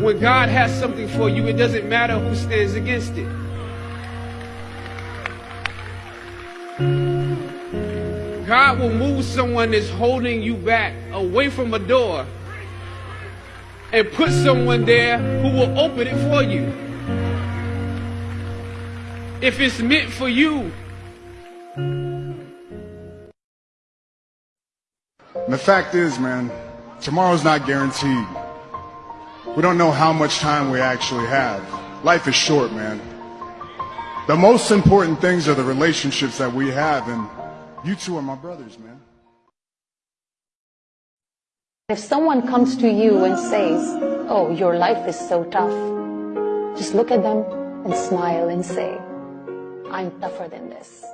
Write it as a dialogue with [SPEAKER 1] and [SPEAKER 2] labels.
[SPEAKER 1] when God has something for you, it doesn't matter who stands against it. God will move someone that's holding you back away from a door and put someone there who will open it for you. If it's meant for you,
[SPEAKER 2] the fact is, man, tomorrow's not guaranteed. We don't know how much time we actually have. Life is short, man. The most important things are the relationships that we have, and you two are my brothers, man.
[SPEAKER 3] If someone comes to you and says, Oh, your life is so tough, just look at them and smile and say, I'm tougher than this.